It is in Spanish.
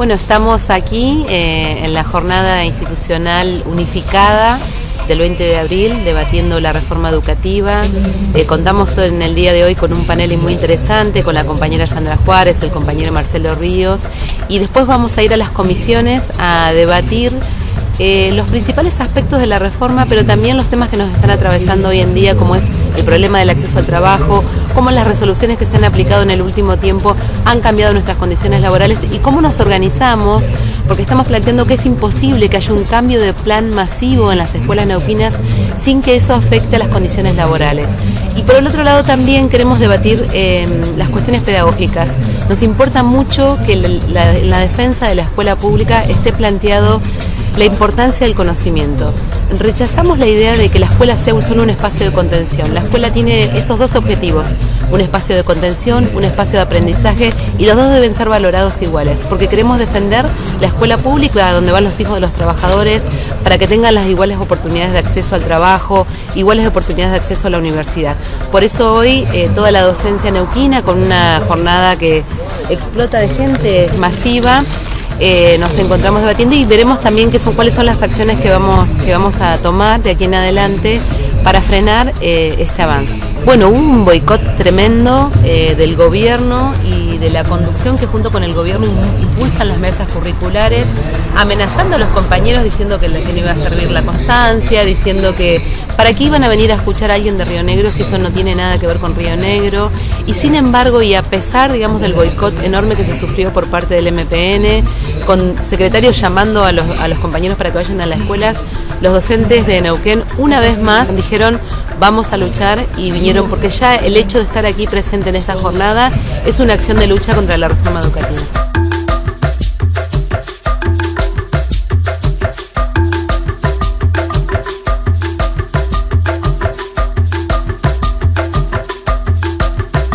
Bueno, estamos aquí eh, en la jornada institucional unificada del 20 de abril debatiendo la reforma educativa. Eh, contamos en el día de hoy con un panel muy interesante con la compañera Sandra Juárez, el compañero Marcelo Ríos y después vamos a ir a las comisiones a debatir eh, los principales aspectos de la reforma, pero también los temas que nos están atravesando hoy en día, como es el problema del acceso al trabajo, cómo las resoluciones que se han aplicado en el último tiempo han cambiado nuestras condiciones laborales y cómo nos organizamos, porque estamos planteando que es imposible que haya un cambio de plan masivo en las escuelas neuquinas sin que eso afecte a las condiciones laborales. Y por el otro lado también queremos debatir eh, las cuestiones pedagógicas. Nos importa mucho que la, la defensa de la escuela pública esté planteado la importancia del conocimiento. Rechazamos la idea de que la escuela sea solo un espacio de contención. La escuela tiene esos dos objetivos, un espacio de contención, un espacio de aprendizaje y los dos deben ser valorados iguales, porque queremos defender la escuela pública donde van los hijos de los trabajadores para que tengan las iguales oportunidades de acceso al trabajo, iguales oportunidades de acceso a la universidad. Por eso hoy eh, toda la docencia neuquina con una jornada que explota de gente masiva eh, nos encontramos debatiendo y veremos también qué son, cuáles son las acciones que vamos, que vamos a tomar de aquí en adelante para frenar eh, este avance. Bueno, un boicot tremendo eh, del gobierno y de la conducción que junto con el gobierno impulsan las mesas curriculares, amenazando a los compañeros diciendo que, que no iba a servir la constancia, diciendo que para qué iban a venir a escuchar a alguien de Río Negro si esto no tiene nada que ver con Río Negro. Y sin embargo, y a pesar, digamos, del boicot enorme que se sufrió por parte del MPN, con secretarios llamando a los, a los compañeros para que vayan a las escuelas, los docentes de Neuquén una vez más dijeron vamos a luchar y vinieron porque ya el hecho de estar aquí presente en esta jornada es una acción de lucha contra la reforma educativa.